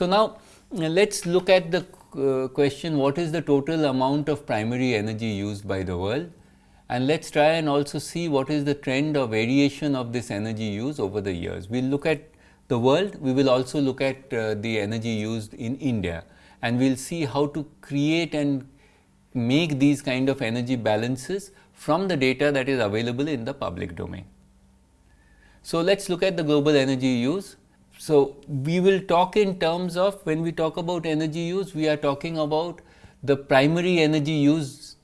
So, now let us look at the uh, question what is the total amount of primary energy used by the world and let us try and also see what is the trend or variation of this energy use over the years. We will look at the world, we will also look at uh, the energy used in India and we will see how to create and make these kind of energy balances from the data that is available in the public domain. So, let us look at the global energy use. So, we will talk in terms of when we talk about energy use, we are talking about the primary energy use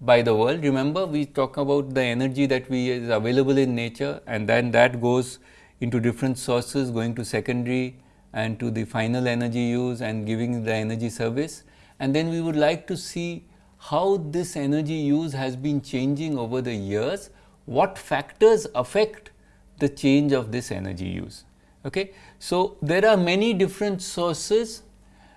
by the world. Remember, we talk about the energy that we is available in nature and then that goes into different sources going to secondary and to the final energy use and giving the energy service. And then we would like to see how this energy use has been changing over the years, what factors affect the change of this energy use. Okay. So, there are many different sources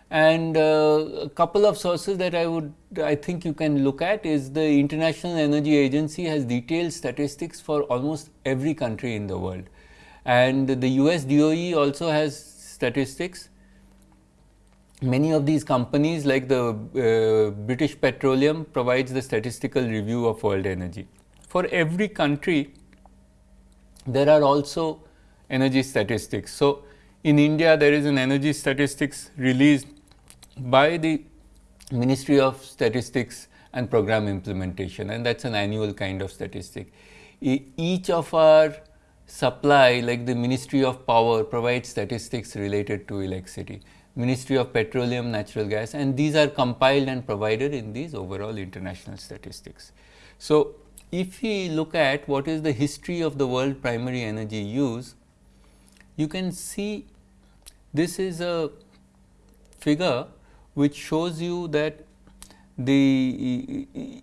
and uh, a couple of sources that I would I think you can look at is the International Energy Agency has detailed statistics for almost every country in the world and the US DOE also has statistics. Many of these companies like the uh, British Petroleum provides the statistical review of world energy. For every country there are also energy statistics. So, in India there is an energy statistics released by the Ministry of Statistics and Program Implementation and that is an annual kind of statistic. E each of our supply like the Ministry of Power provides statistics related to electricity, Ministry of Petroleum, Natural Gas and these are compiled and provided in these overall international statistics. So, if we look at what is the history of the world primary energy use, you can see this is a figure which shows you that the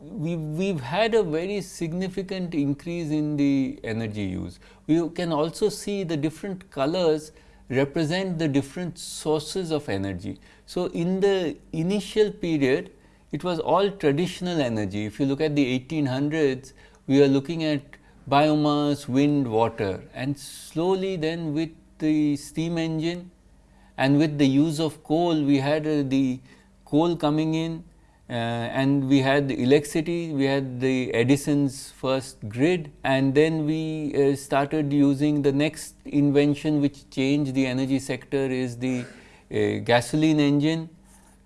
we we've had a very significant increase in the energy use. We can also see the different colors represent the different sources of energy. So, in the initial period it was all traditional energy. If you look at the 1800s, we are looking at biomass, wind, water and slowly then with the steam engine and with the use of coal, we had uh, the coal coming in uh, and we had the electricity, we had the Edison's first grid and then we uh, started using the next invention which changed the energy sector is the uh, gasoline engine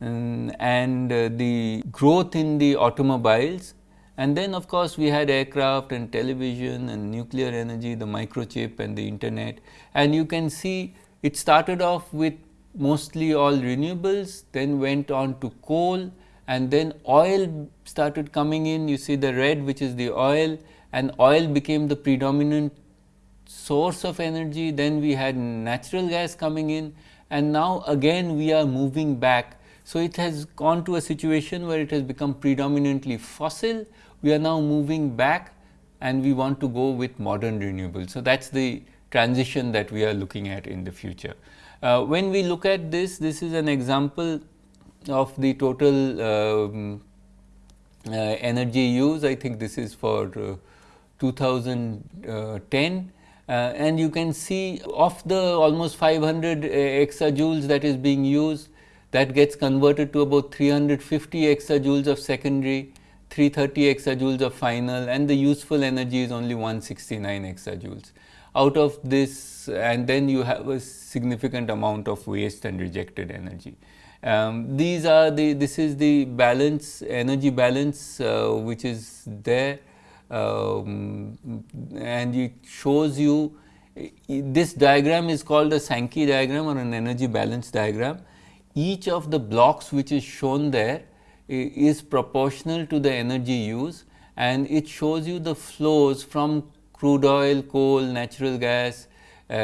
um, and uh, the growth in the automobiles and then of course, we had aircraft and television and nuclear energy, the microchip and the internet and you can see it started off with mostly all renewables, then went on to coal and then oil started coming in. You see the red which is the oil and oil became the predominant source of energy. Then we had natural gas coming in and now again we are moving back. So, it has gone to a situation where it has become predominantly fossil. We are now moving back and we want to go with modern renewables. So, that is the transition that we are looking at in the future. Uh, when we look at this, this is an example of the total um, uh, energy use. I think this is for uh, 2010 uh, and you can see of the almost 500 uh, exajoules that is being used that gets converted to about 350 exajoules of secondary 330 exajoules of final and the useful energy is only 169 exajoules. Out of this and then you have a significant amount of waste and rejected energy. Um, these are the this is the balance energy balance uh, which is there um, and it shows you this diagram is called a Sankey diagram or an energy balance diagram. Each of the blocks which is shown there is proportional to the energy use and it shows you the flows from crude oil, coal, natural gas uh,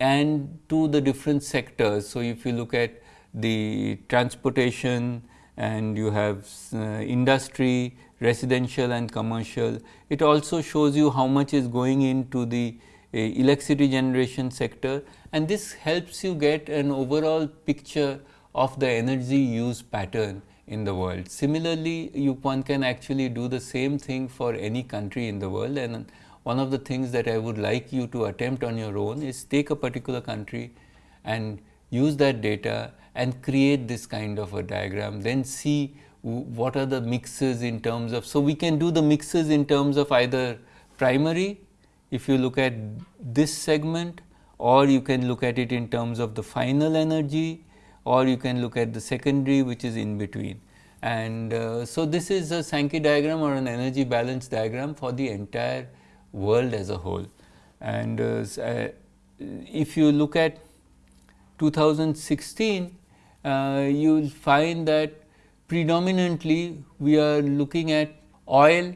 and to the different sectors. So, if you look at the transportation and you have uh, industry, residential and commercial, it also shows you how much is going into the electricity generation sector and this helps you get an overall picture of the energy use pattern in the world. Similarly, you one can actually do the same thing for any country in the world and one of the things that I would like you to attempt on your own is take a particular country and use that data and create this kind of a diagram, then see what are the mixes in terms of. So, we can do the mixes in terms of either primary, if you look at this segment or you can look at it in terms of the final energy or you can look at the secondary which is in between. And uh, so, this is a Sankey diagram or an energy balance diagram for the entire world as a whole. And uh, uh if you look at 2016, uh, you will find that predominantly we are looking at oil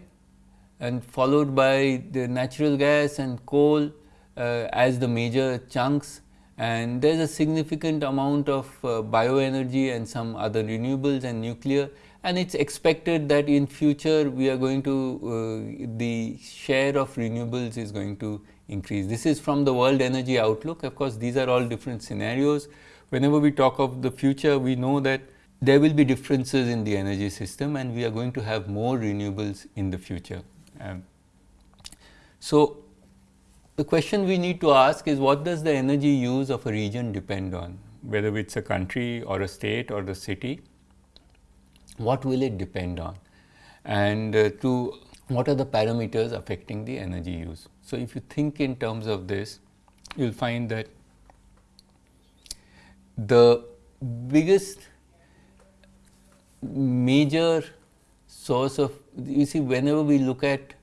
and followed by the natural gas and coal uh, as the major chunks and there is a significant amount of uh, bioenergy and some other renewables and nuclear and it is expected that in future we are going to uh, the share of renewables is going to increase. This is from the world energy outlook of course, these are all different scenarios. Whenever we talk of the future we know that there will be differences in the energy system and we are going to have more renewables in the future. Um, so, the question we need to ask is what does the energy use of a region depend on, whether it is a country or a state or the city, what will it depend on and uh, to what are the parameters affecting the energy use. So, if you think in terms of this, you will find that the biggest major source of you see whenever we look at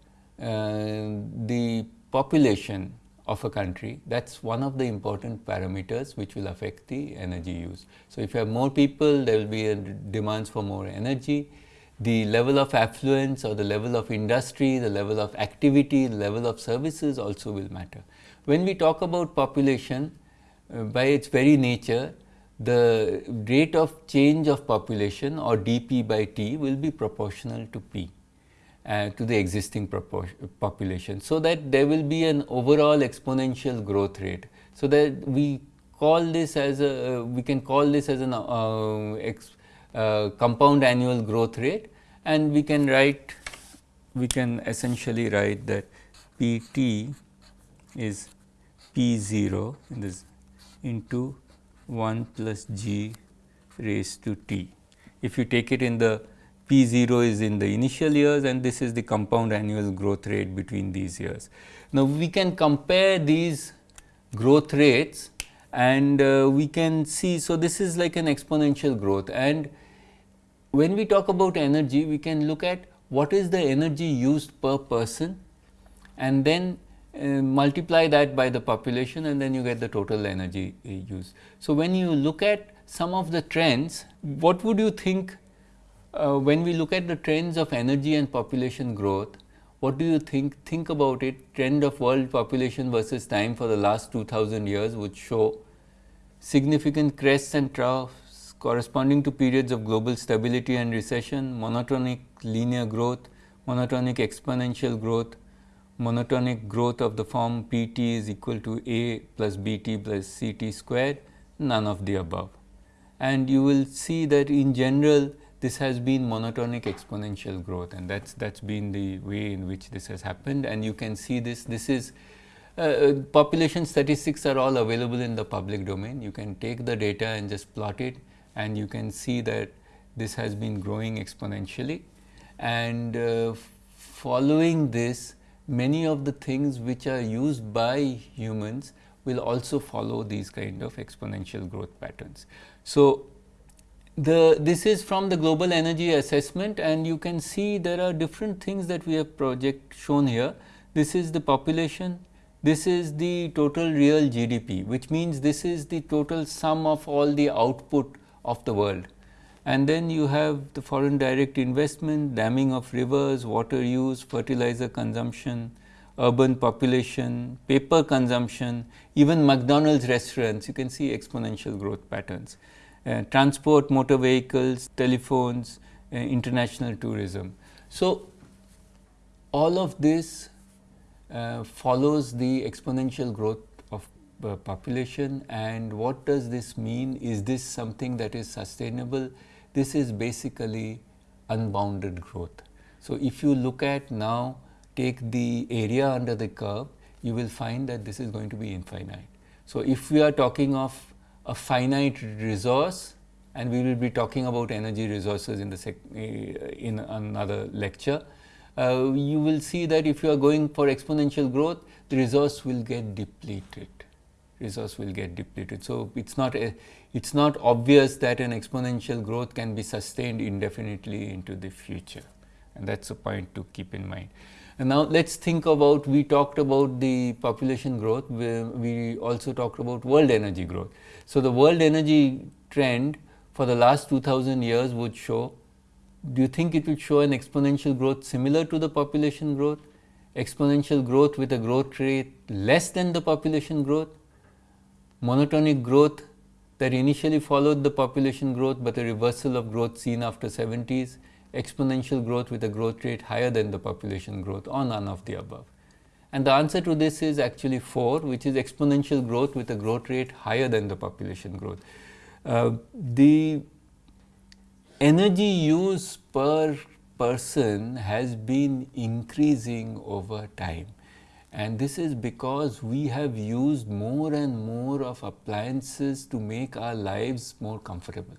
uh, the population of a country that is one of the important parameters which will affect the energy use. So, if you have more people there will be demands for more energy, the level of affluence or the level of industry, the level of activity, the level of services also will matter. When we talk about population uh, by its very nature the rate of change of population or dP by T will be proportional to P uh, to the existing population. So, that there will be an overall exponential growth rate. So, that we call this as a uh, we can call this as an uh, uh, compound annual growth rate and we can write we can essentially write that P t is P 0 in this into 1 plus g raised to t. If you take it in the P 0 is in the initial years and this is the compound annual growth rate between these years. Now, we can compare these growth rates and uh, we can see. So, this is like an exponential growth and when we talk about energy we can look at what is the energy used per person and then uh, multiply that by the population and then you get the total energy uh, use. So, when you look at some of the trends, what would you think uh, when we look at the trends of energy and population growth, what do you think? Think about it trend of world population versus time for the last 2000 years would show significant crests and troughs corresponding to periods of global stability and recession, monotonic linear growth, monotonic exponential growth, monotonic growth of the form P t is equal to A plus B t plus C t squared, none of the above. And you will see that in general this has been monotonic exponential growth and that's that's been the way in which this has happened. And you can see this this is uh, uh population statistics are all available in the public domain. You can take the data and just plot it and you can see that this has been growing exponentially. And uh, following this many of the things which are used by humans will also follow these kind of exponential growth patterns. So, the this is from the global energy assessment and you can see there are different things that we have project shown here. This is the population, this is the total real GDP which means this is the total sum of all the output of the world and then you have the foreign direct investment, damming of rivers, water use, fertilizer consumption, urban population, paper consumption, even McDonald's restaurants, you can see exponential growth patterns. Uh, transport, motor vehicles, telephones, uh, international tourism. So, all of this uh, follows the exponential growth of population and what does this mean? Is this something that is sustainable? This is basically unbounded growth. So, if you look at now take the area under the curve, you will find that this is going to be infinite. So, if we are talking of a finite resource and we will be talking about energy resources in the sec, uh, in another lecture. Uh, you will see that if you are going for exponential growth, the resource will get depleted. Resource will get depleted. So it's not a, it's not obvious that an exponential growth can be sustained indefinitely into the future, and that's a point to keep in mind. And now let's think about, we talked about the population growth, we, we also talked about world energy growth. So the world energy trend for the last 2000 years would show, do you think it would show an exponential growth similar to the population growth? Exponential growth with a growth rate less than the population growth? Monotonic growth that initially followed the population growth, but a reversal of growth seen after 70s? Exponential growth with a growth rate higher than the population growth or none of the above? And the answer to this is actually 4, which is exponential growth with a growth rate higher than the population growth. Uh, the energy use per person has been increasing over time and this is because we have used more and more of appliances to make our lives more comfortable.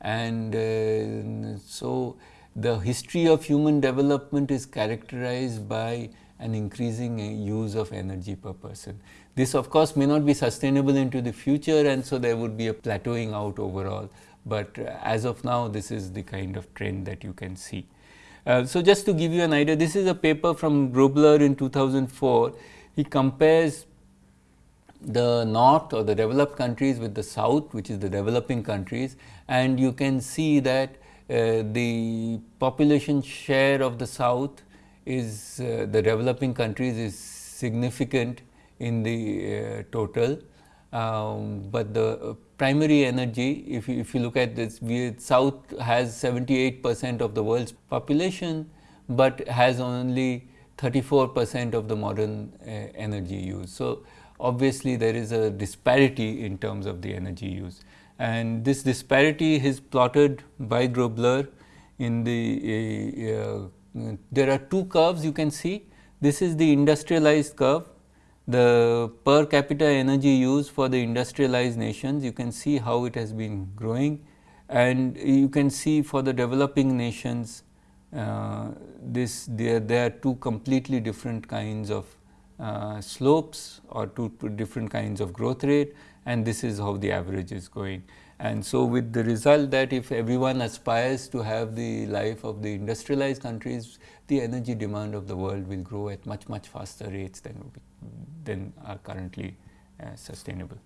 And uh, so, the history of human development is characterized by an increasing use of energy per person. This of course may not be sustainable into the future and so there would be a plateauing out overall, but uh, as of now this is the kind of trend that you can see. Uh, so, just to give you an idea, this is a paper from Grobler in 2004. He compares the north or the developed countries with the south which is the developing countries and you can see that uh, the population share of the south is uh, the developing countries is significant in the uh, total. Um, but the primary energy, if you, if you look at this, we, South has 78 percent of the world's population, but has only 34 percent of the modern uh, energy use. So, obviously, there is a disparity in terms of the energy use. And this disparity is plotted by Grobler in the, uh, uh, there are two curves you can see. This is the industrialized curve the per capita energy use for the industrialized nations, you can see how it has been growing and you can see for the developing nations, uh, this there, there are two completely different kinds of uh, slopes or two, two different kinds of growth rate and this is how the average is going. And so, with the result that if everyone aspires to have the life of the industrialized countries, the energy demand of the world will grow at much much faster rates than, than are currently uh, sustainable.